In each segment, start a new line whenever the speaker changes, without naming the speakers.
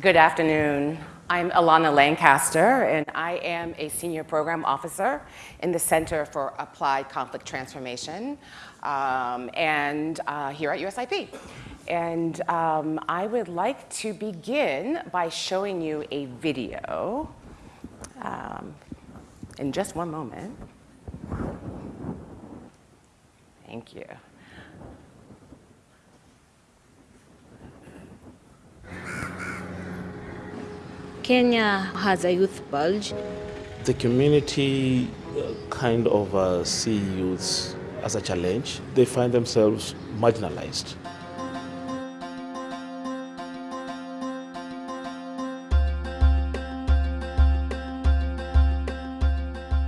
Good afternoon. I'm Alana Lancaster, and I am a senior program officer in the Center for Applied Conflict Transformation um, and uh, here at USIP. And um, I would like to begin by showing you a video um, in just one moment. Thank you.
Kenya has a youth bulge.
The community uh, kind of uh, see youths as a challenge. They find themselves marginalized.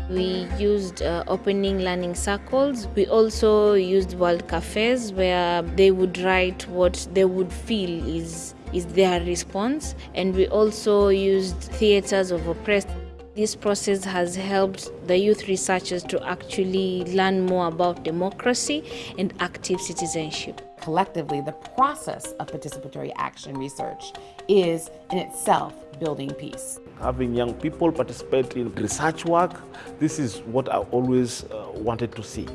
We used uh, opening learning circles. We also used world cafes where they would write what they would feel is, is their response. And we also used theaters of oppressed. This process has helped the youth researchers to actually learn more about democracy and active citizenship.
Collectively, the process of participatory action research is in itself building peace.
Having young people participate in research work, this is what I always uh, wanted to see.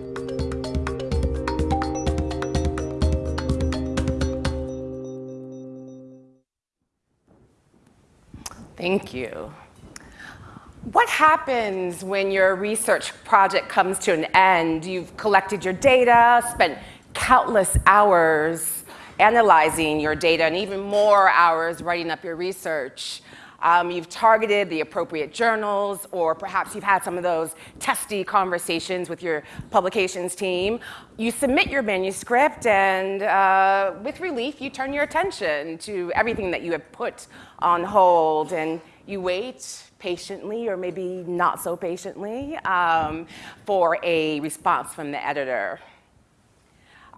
Thank you. What happens when your research project comes to an end? You've collected your data, spent countless hours analyzing your data, and even more hours writing up your research. Um, you've targeted the appropriate journals, or perhaps you've had some of those testy conversations with your publications team. You submit your manuscript, and uh, with relief, you turn your attention to everything that you have put on hold, and you wait patiently, or maybe not so patiently, um, for a response from the editor.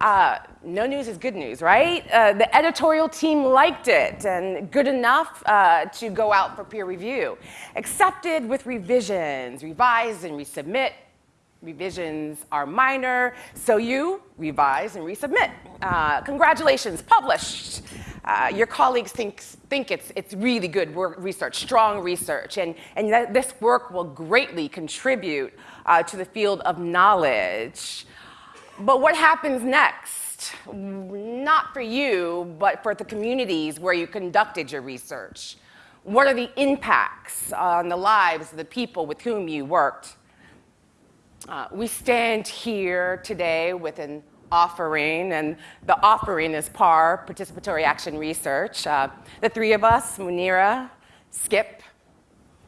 Uh, no news is good news, right? Uh, the editorial team liked it and good enough uh, to go out for peer review. Accepted with revisions, revise and resubmit. Revisions are minor, so you revise and resubmit. Uh, congratulations, published. Uh, your colleagues think, think it's, it's really good work, research, strong research, and, and this work will greatly contribute uh, to the field of knowledge. But what happens next? Not for you, but for the communities where you conducted your research. What are the impacts on the lives of the people with whom you worked? Uh, we stand here today with an offering, and the offering is PAR, Participatory Action Research. Uh, the three of us, Munira, Skip,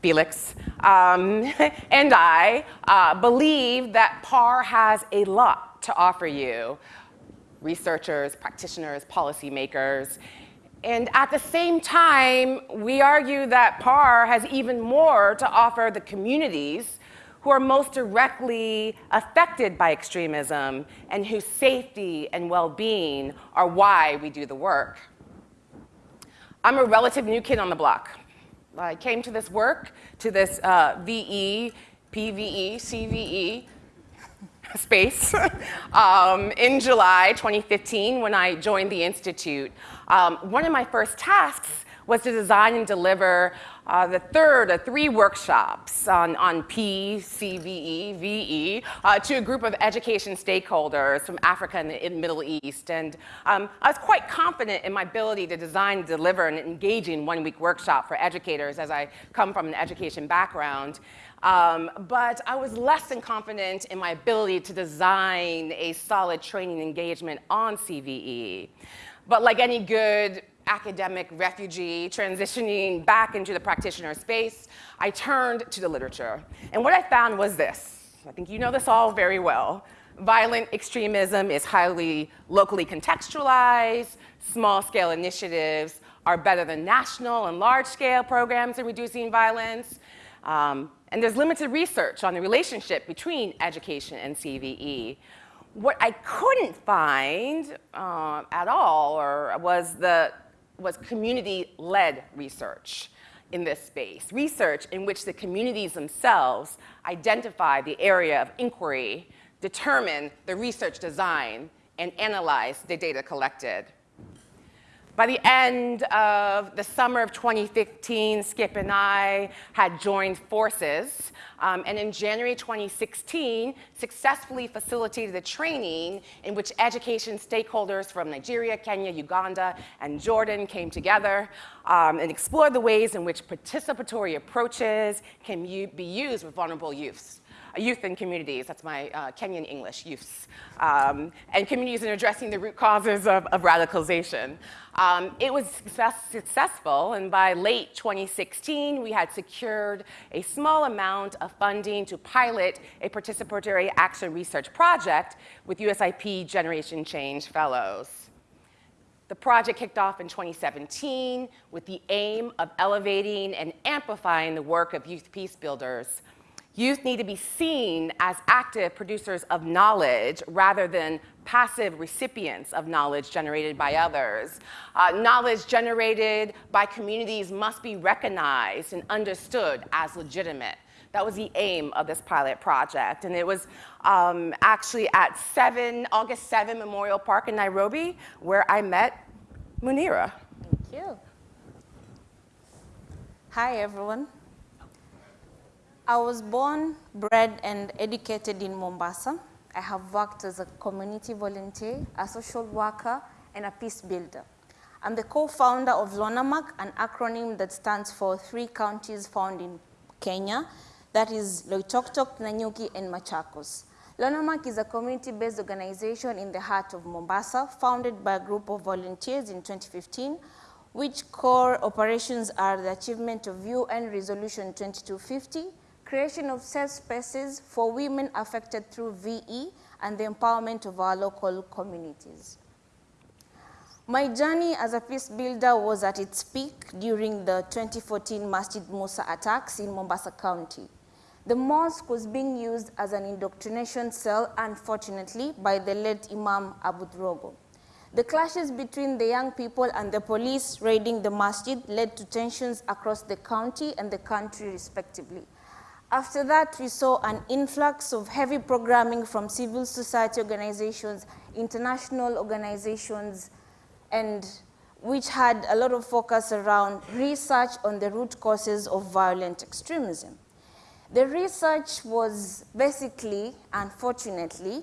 Felix, um, and I, uh, believe that PAR has a lot to offer you, researchers, practitioners, policymakers. And at the same time, we argue that PAR has even more to offer the communities who are most directly affected by extremism and whose safety and well-being are why we do the work. I'm a relative new kid on the block. I came to this work, to this uh, VE, PVE, CVE, space um, in July 2015 when I joined the Institute. Um, one of my first tasks was to design and deliver uh, the third of three workshops on, on P, CVE, VE, uh, to a group of education stakeholders from Africa and the Middle East. And um, I was quite confident in my ability to design and deliver an engaging one-week workshop for educators as I come from an education background. Um, but I was less than confident in my ability to design a solid training engagement on CVE. But like any good academic refugee transitioning back into the practitioner space, I turned to the literature. And what I found was this. I think you know this all very well. Violent extremism is highly locally contextualized. Small-scale initiatives are better than national and large-scale programs in reducing violence. Um, and there's limited research on the relationship between education and CVE. What I couldn't find uh, at all or was, the, was community-led research in this space, research in which the communities themselves identify the area of inquiry, determine the research design, and analyze the data collected. By the end of the summer of 2015, Skip and I had joined forces, um, and in January 2016, successfully facilitated a training in which education stakeholders from Nigeria, Kenya, Uganda, and Jordan came together um, and explored the ways in which participatory approaches can be used with vulnerable youths youth and communities, that's my uh, Kenyan English, youths, um, and communities in addressing the root causes of, of radicalization. Um, it was success successful, and by late 2016, we had secured a small amount of funding to pilot a participatory action research project with USIP Generation Change Fellows. The project kicked off in 2017 with the aim of elevating and amplifying the work of youth peace builders Youth need to be seen as active producers of knowledge rather than passive recipients of knowledge generated by others. Uh, knowledge generated by communities must be recognized and understood as legitimate. That was the aim of this pilot project. And it was um, actually at 7, August 7 Memorial Park in Nairobi where I met Munira.
Thank you. Hi, everyone. I was born, bred, and educated in Mombasa. I have worked as a community volunteer, a social worker, and a peace builder. I'm the co-founder of LONAMAC, an acronym that stands for three counties found in Kenya, that is Loitoktok, Nanyuki, and Machakos. LONAMAC is a community-based organization in the heart of Mombasa, founded by a group of volunteers in 2015, which core operations are the achievement of UN Resolution 2250, creation of safe spaces for women affected through VE, and the empowerment of our local communities. My journey as a peace builder was at its peak during the 2014 Masjid Musa attacks in Mombasa County. The mosque was being used as an indoctrination cell, unfortunately, by the late Imam Aboud Rogo. The clashes between the young people and the police raiding the masjid led to tensions across the county and the country respectively. After that, we saw an influx of heavy programming from civil society organizations, international organizations, and which had a lot of focus around research on the root causes of violent extremism. The research was basically, unfortunately,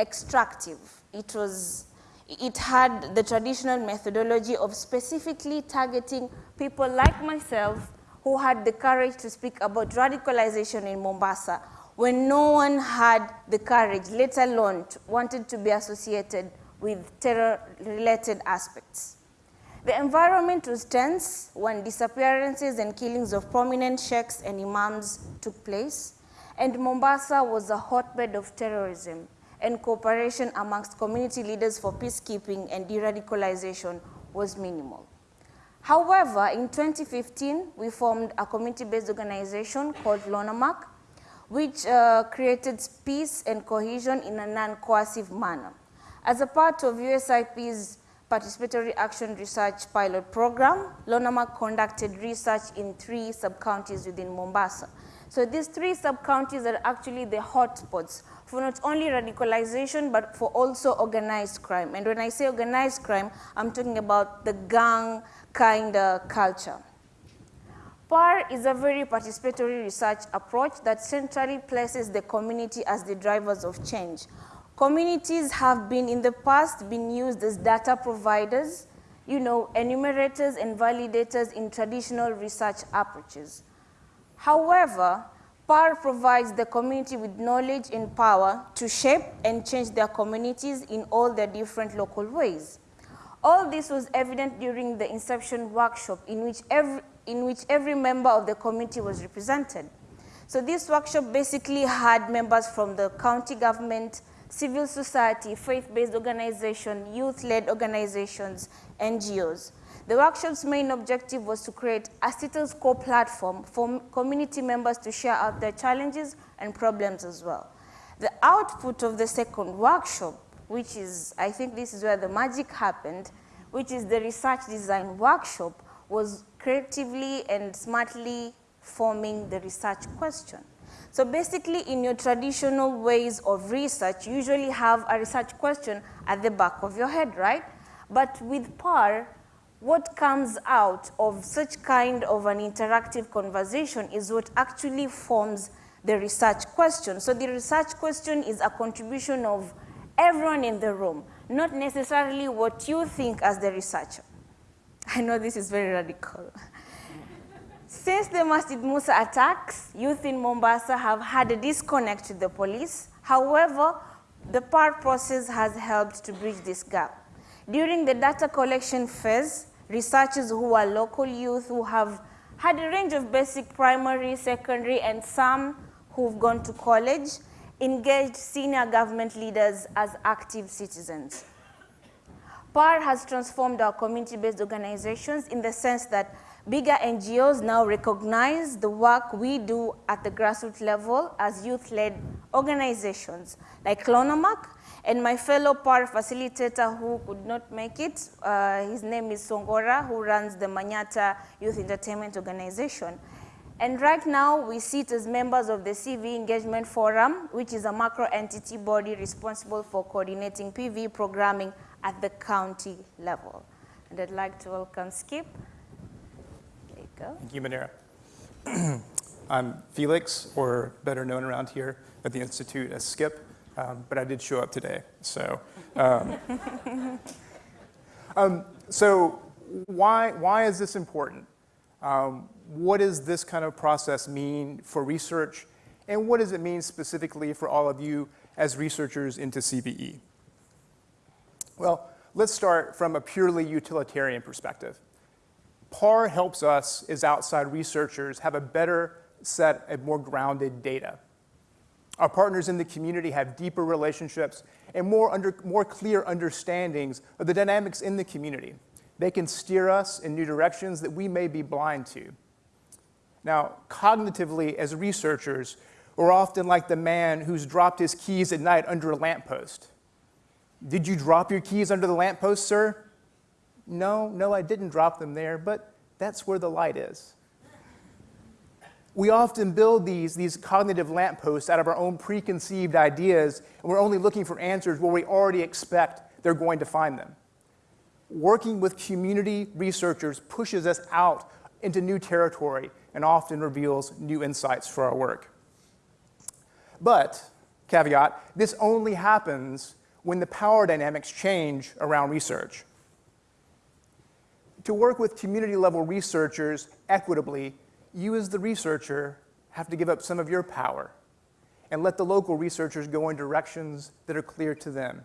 extractive. It, was, it had the traditional methodology of specifically targeting people like myself who had the courage to speak about radicalization in Mombasa when no one had the courage, let alone wanted to be associated with terror-related aspects. The environment was tense when disappearances and killings of prominent sheikhs and imams took place, and Mombasa was a hotbed of terrorism and cooperation amongst community leaders for peacekeeping and de-radicalization was minimal. However, in 2015, we formed a community-based organization called LONAMAC, which uh, created peace and cohesion in a non-coercive manner. As a part of USIP's Participatory Action Research Pilot Program, LONAMAC conducted research in three sub-counties within Mombasa. So these three sub-counties are actually the hotspots for not only radicalization, but for also organized crime. And when I say organized crime, I'm talking about the gang, kind of culture. PAR is a very participatory research approach that centrally places the community as the drivers of change. Communities have been in the past been used as data providers, you know, enumerators and validators in traditional research approaches. However, PAR provides the community with knowledge and power to shape and change their communities in all their different local ways. All this was evident during the inception workshop in which every, in which every member of the community was represented. So this workshop basically had members from the county government, civil society, faith-based organization, youth-led organizations, NGOs. The workshop's main objective was to create a status quo platform for community members to share out their challenges and problems as well. The output of the second workshop which is, I think this is where the magic happened, which is the research design workshop, was creatively and smartly forming the research question. So basically, in your traditional ways of research, you usually have a research question at the back of your head, right? But with PAR, what comes out of such kind of an interactive conversation is what actually forms the research question. So the research question is a contribution of everyone in the room, not necessarily what you think as the researcher. I know this is very radical. Since the Masjid Musa attacks, youth in Mombasa have had a disconnect with the police. However, the PAR process has helped to bridge this gap. During the data collection phase, researchers who are local youth who have had a range of basic primary, secondary, and some who've gone to college engaged senior government leaders as active citizens. PAR has transformed our community-based organizations in the sense that bigger NGOs now recognize the work we do at the grassroots level as youth-led organizations, like LONAMAC, and my fellow PAR facilitator who could not make it, uh, his name is Songora, who runs the Manyata Youth Entertainment Organization. And right now, we sit as members of the CV Engagement Forum, which is a macro entity body responsible for coordinating PV programming at the county level. And I'd like to welcome Skip. There you go.
Thank you, Munira. I'm Felix, or better known around here at the Institute as Skip, um, but I did show up today. So, um, um, so why, why is this important? Um, what does this kind of process mean for research? And what does it mean specifically for all of you as researchers into CVE? Well, let's start from a purely utilitarian perspective. PAR helps us as outside researchers have a better set of more grounded data. Our partners in the community have deeper relationships and more, under, more clear understandings of the dynamics in the community. They can steer us in new directions that we may be blind to. Now, cognitively, as researchers, we're often like the man who's dropped his keys at night under a lamppost. Did you drop your keys under the lamppost, sir? No, no, I didn't drop them there, but that's where the light is. We often build these, these cognitive lampposts out of our own preconceived ideas, and we're only looking for answers where we already expect they're going to find them. Working with community researchers pushes us out into new territory and often reveals new insights for our work. But, caveat, this only happens when the power dynamics change around research. To work with community level researchers equitably, you as the researcher have to give up some of your power and let the local researchers go in directions that are clear to them.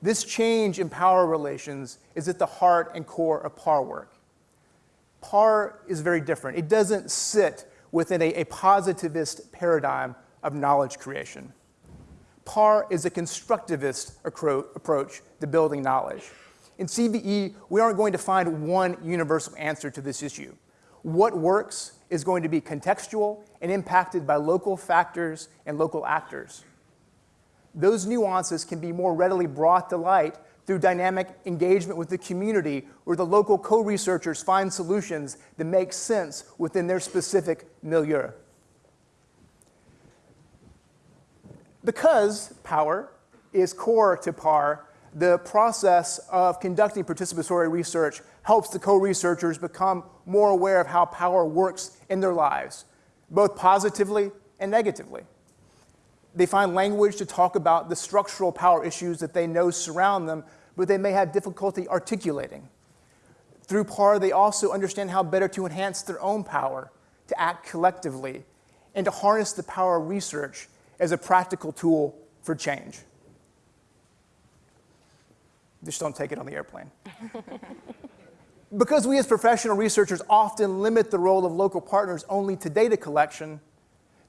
This change in power relations is at the heart and core of PAR work. PAR is very different. It doesn't sit within a, a positivist paradigm of knowledge creation. PAR is a constructivist approach to building knowledge. In CVE, we aren't going to find one universal answer to this issue. What works is going to be contextual and impacted by local factors and local actors. Those nuances can be more readily brought to light through dynamic engagement with the community where the local co-researchers find solutions that make sense within their specific milieu. Because power is core to PAR, the process of conducting participatory research helps the co-researchers become more aware of how power works in their lives, both positively and negatively. They find language to talk about the structural power issues that they know surround them but they may have difficulty articulating. Through PAR, they also understand how better to enhance their own power, to act collectively, and to harness the power of research as a practical tool for change. Just don't take it on the airplane. because we as professional researchers often limit the role of local partners only to data collection,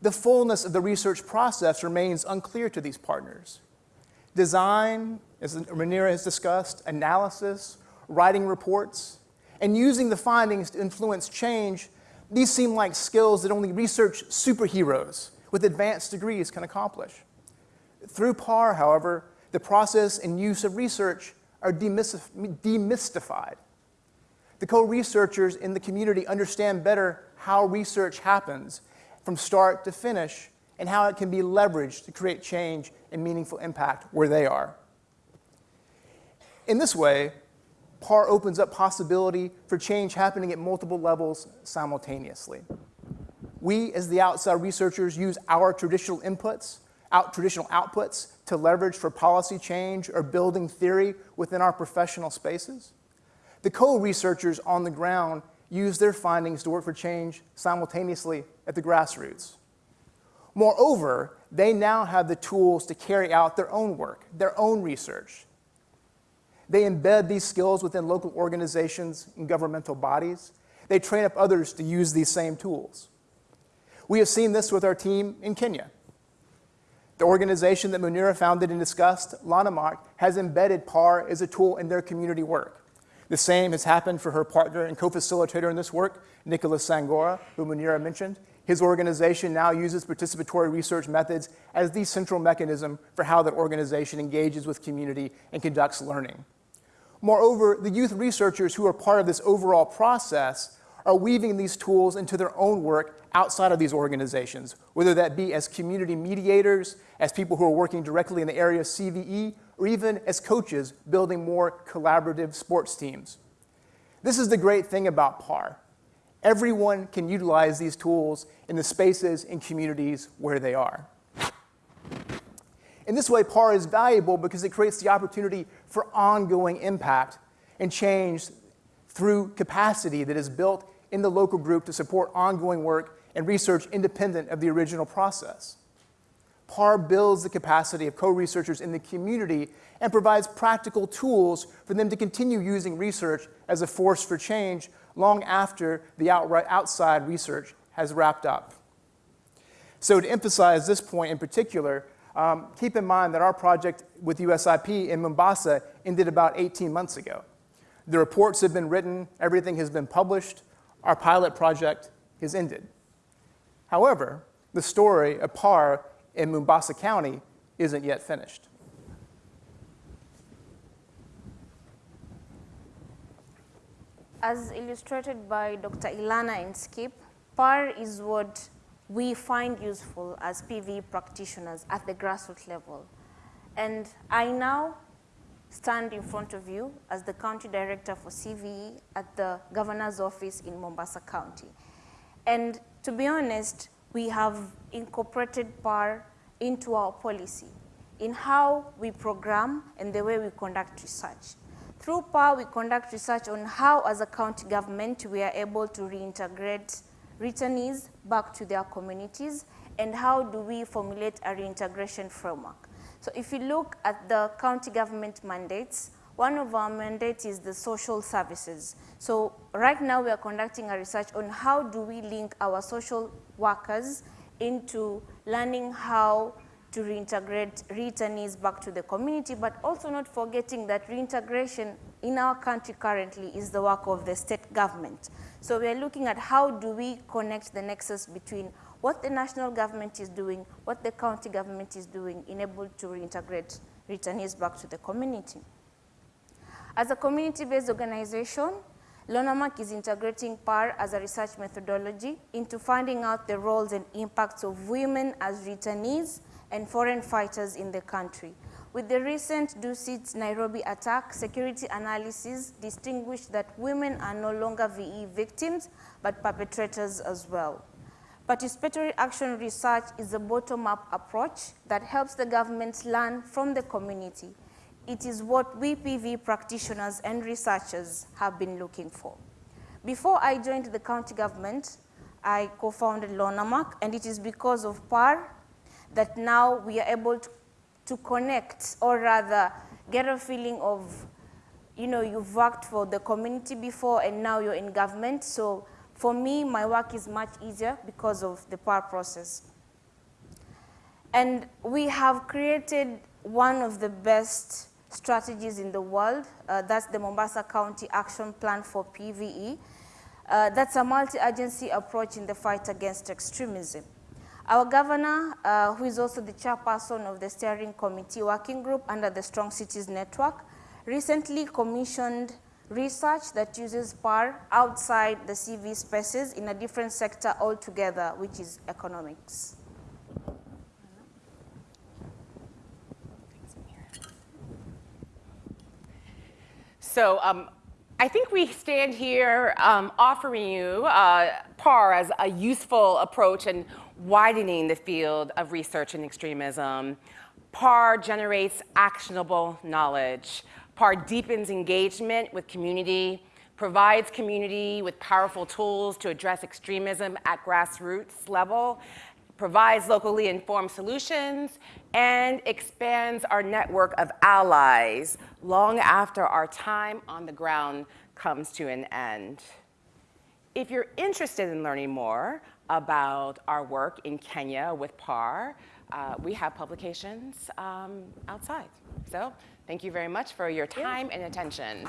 the fullness of the research process remains unclear to these partners. Design, as Munira has discussed, analysis, writing reports, and using the findings to influence change, these seem like skills that only research superheroes with advanced degrees can accomplish. Through PAR, however, the process and use of research are demystified. The co-researchers in the community understand better how research happens from start to finish and how it can be leveraged to create change and meaningful impact where they are. In this way, PAR opens up possibility for change happening at multiple levels simultaneously. We, as the outside researchers, use our traditional inputs, out traditional outputs to leverage for policy change or building theory within our professional spaces. The co-researchers on the ground use their findings to work for change simultaneously at the grassroots. Moreover, they now have the tools to carry out their own work, their own research. They embed these skills within local organizations and governmental bodies. They train up others to use these same tools. We have seen this with our team in Kenya. The organization that Munira founded and discussed, LONAMAC, has embedded PAR as a tool in their community work. The same has happened for her partner and co-facilitator in this work, Nicholas Sangora, who Munira mentioned. His organization now uses participatory research methods as the central mechanism for how that organization engages with community and conducts learning. Moreover, the youth researchers who are part of this overall process are weaving these tools into their own work outside of these organizations, whether that be as community mediators, as people who are working directly in the area of CVE, or even as coaches building more collaborative sports teams. This is the great thing about PAR. Everyone can utilize these tools in the spaces and communities where they are. In this way, PAR is valuable because it creates the opportunity for ongoing impact and change through capacity that is built in the local group to support ongoing work and research independent of the original process. PAR builds the capacity of co-researchers in the community and provides practical tools for them to continue using research as a force for change long after the outside research has wrapped up. So to emphasize this point in particular, um, keep in mind that our project with USIP in Mombasa ended about 18 months ago. The reports have been written, everything has been published, our pilot project is ended. However, the story of PAR in Mombasa County isn't yet finished.
As illustrated by Dr. Ilana and Skip, PAR is what we find useful as PV practitioners at the grassroots level. And I now stand in front of you as the County Director for CVE at the Governor's Office in Mombasa County. And to be honest, we have incorporated PAR into our policy in how we program and the way we conduct research. Through PAR, we conduct research on how, as a county government, we are able to reintegrate returnees back to their communities, and how do we formulate a reintegration framework. So if you look at the county government mandates, one of our mandates is the social services. So right now we are conducting a research on how do we link our social workers into learning how to reintegrate returnees back to the community, but also not forgetting that reintegration in our country currently is the work of the state government. So we are looking at how do we connect the nexus between what the national government is doing, what the county government is doing, in able to reintegrate returnees back to the community. As a community-based organization, LONAMAC is integrating PAR as a research methodology into finding out the roles and impacts of women as returnees and foreign fighters in the country. With the recent Dusit Nairobi attack, security analysis distinguished that women are no longer VE victims, but perpetrators as well. Participatory action research is a bottom-up approach that helps the government learn from the community. It is what we PV practitioners and researchers have been looking for. Before I joined the county government, I co-founded LONAMAC, and it is because of PAR that now we are able to, to connect, or rather get a feeling of, you know, you've worked for the community before and now you're in government, so for me, my work is much easier because of the power process. And we have created one of the best strategies in the world. Uh, that's the Mombasa County Action Plan for PVE. Uh, that's a multi-agency approach in the fight against extremism. Our governor, uh, who is also the chairperson of the steering committee working group under the Strong Cities Network, recently commissioned research that uses PAR outside the CV spaces in a different sector altogether, which is economics.
So um, I think we stand here um, offering you uh, PAR as a useful approach in widening the field of research and extremism. PAR generates actionable knowledge. PAR deepens engagement with community, provides community with powerful tools to address extremism at grassroots level, provides locally informed solutions, and expands our network of allies long after our time on the ground comes to an end. If you're interested in learning more about our work in Kenya with PAR, uh, we have publications um, outside. So thank you very much for your time and attention.